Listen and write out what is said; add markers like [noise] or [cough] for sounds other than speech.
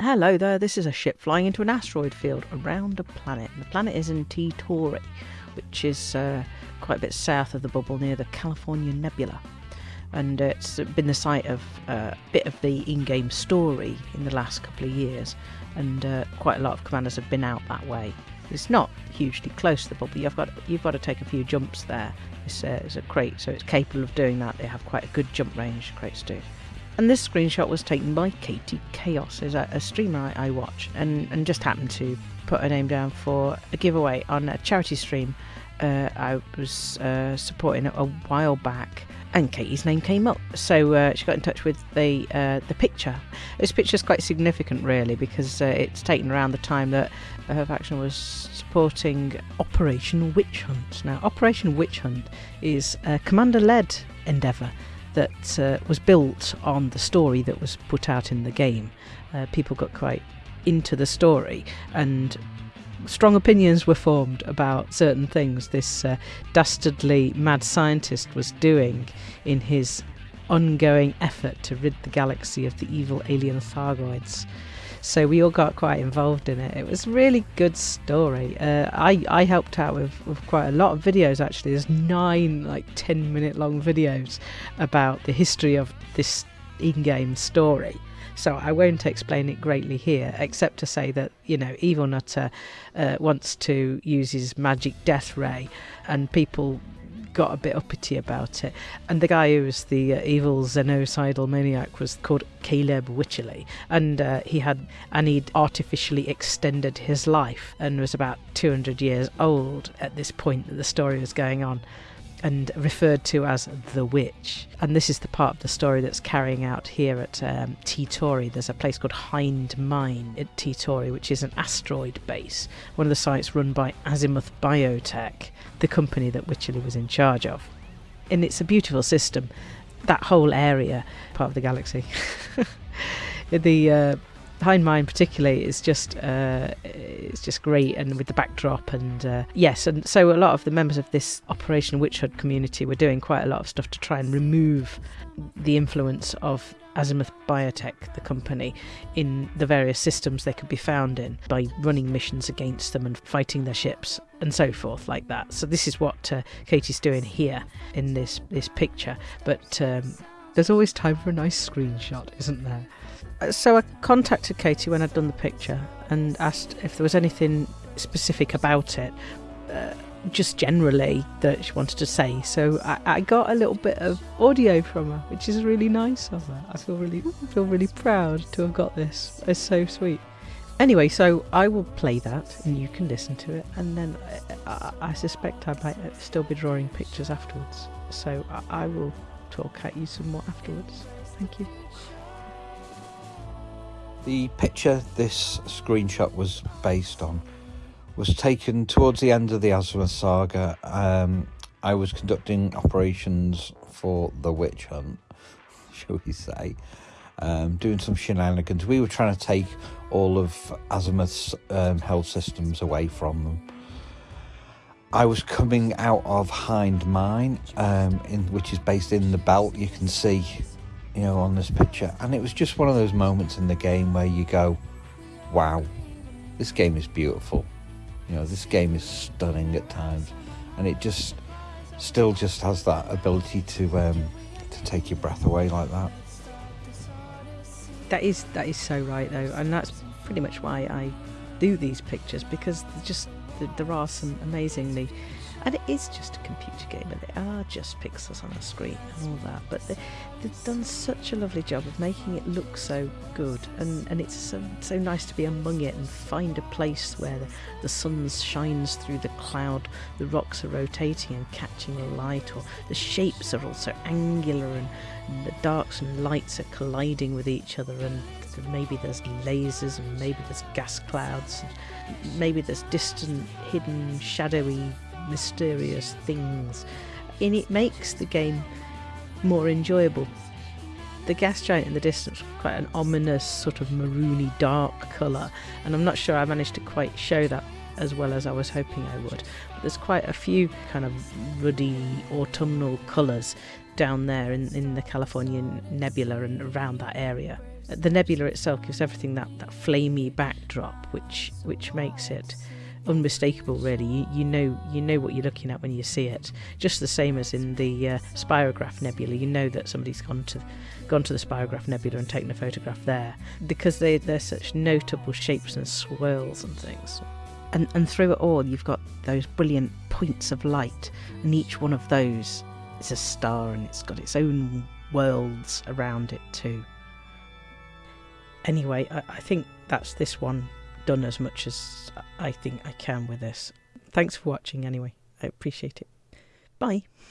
Hello there, this is a ship flying into an asteroid field around a planet. The planet is in T Tauri, which is uh, quite a bit south of the bubble near the California Nebula. And uh, it's been the site of uh, a bit of the in game story in the last couple of years, and uh, quite a lot of commanders have been out that way. It's not hugely close to the bubble, you've got, you've got to take a few jumps there. It's, uh, it's a Krait, so it's capable of doing that. They have quite a good jump range, Kraits do. And this screenshot was taken by Katie Chaos, who's a, a streamer I, I, watch, and, and just happened to put her name down for a giveaway on a charity stream uh, I was uh, supporting a while back. And Katie's name came up, so uh, she got in touch with the uh, the picture. This picture is quite significant, really, because uh, it's taken around the time that her faction was supporting Operation Witch Hunt. Now, Operation Witch Hunt is a commander-led endeavour that uh, was built on the story that was put out in the game. Uh, people got quite into the story and strong opinions were formed about certain things this uh, dastardly mad scientist was doing in his ongoing effort to rid the galaxy of the evil alien Thargoids. So we all got quite involved in it. It was a really good story. Uh, I I helped out with, with quite a lot of videos actually. There's nine like ten minute long videos about the history of this in-game story. So I won't explain it greatly here, except to say that you know Evil Nutter uh, wants to use his magic death ray, and people got a bit uppity about it. And the guy who was the uh, evil xenocidal maniac was called Caleb Wycherley, and uh, he had and he'd artificially extended his life and was about 200 years old at this point that the story was going on and referred to as the witch. And this is the part of the story that's carrying out here at um, T Tauri. There's a place called Hind Mine at T Tauri, which is an asteroid base, one of the sites run by Azimuth Biotech, the company that Wycherley was in charge of. And it's a beautiful system. That whole area, part of the galaxy. [laughs] the uh, Hind Mine particularly is just uh, it's just great, and with the backdrop and uh, yes, and so a lot of the members of this Operation Witch Hunt community were doing quite a lot of stuff to try and remove the influence of Azimuth Biotech, the company, in the various systems they could be found in by running missions against them and fighting their ships and so forth, like that. So this is what uh, Katie's doing here in this this picture, but. Um, there's always time for a nice screenshot, isn't there? So I contacted Katie when I'd done the picture and asked if there was anything specific about it, uh, just generally that she wanted to say. So I, I, got a little bit of audio from her, which is really nice of her. I feel really feel really proud to have got this. It's so sweet. Anyway, so I will play that and you can listen to it, and then I, I, I suspect I might still be drawing pictures afterwards. So I, I will talk at you some more afterwards. Thank you. The picture this screenshot was based on was taken towards the end of the Azimuth saga. Um, I was conducting operations for the witch hunt, [laughs] shall we say, um, doing some shenanigans. We were trying to take all of Azimuth's um, health systems away from them. I was coming out of Hind Mine, um, in, which is based in the belt. You can see you know, on this picture. And it was just one of those moments in the game where you go, wow, this game is beautiful. You know, this game is stunning at times. And it just still just has that ability to um, to take your breath away like that. That is that is so right though, and that's pretty much why I do these pictures because just there are some amazingly and it is just a computer game and they are just pixels on a screen and all that but they, have done such a lovely job of making it look so good and, and it's so, so nice to be among it and find a place where the, the sun shines through the cloud the rocks are rotating and catching the light or the shapes are also angular and, and the darks and lights are colliding with each other and maybe there's lasers and maybe there's gas clouds and maybe there's distant hidden shadowy mysterious things, and it makes the game more enjoyable. The gas giant in the distance quite an ominous sort of maroony dark colour, and I'm not sure I managed to quite show that as well as I was hoping I would. But there's quite a few kind of ruddy autumnal colours down there in, in the Californian nebula and around that area. the nebula itself gives everything that, that flamey backdrop, which which makes it unmistakable. Really, you, you know you know what you're looking at when you see it. Just the same as in the uh, Spirograph Nebula, you know that somebody's gone to gone to the Spirograph Nebula and taken a photograph there because they they're such notable shapes and swirls and things. And and through it all, you've got those brilliant points of light, and each one of those is a star, and it's got its own worlds around it too. Anyway, I, I think that's this one done as much as I think I can with this. Thanks for watching anyway. I appreciate it. Bye.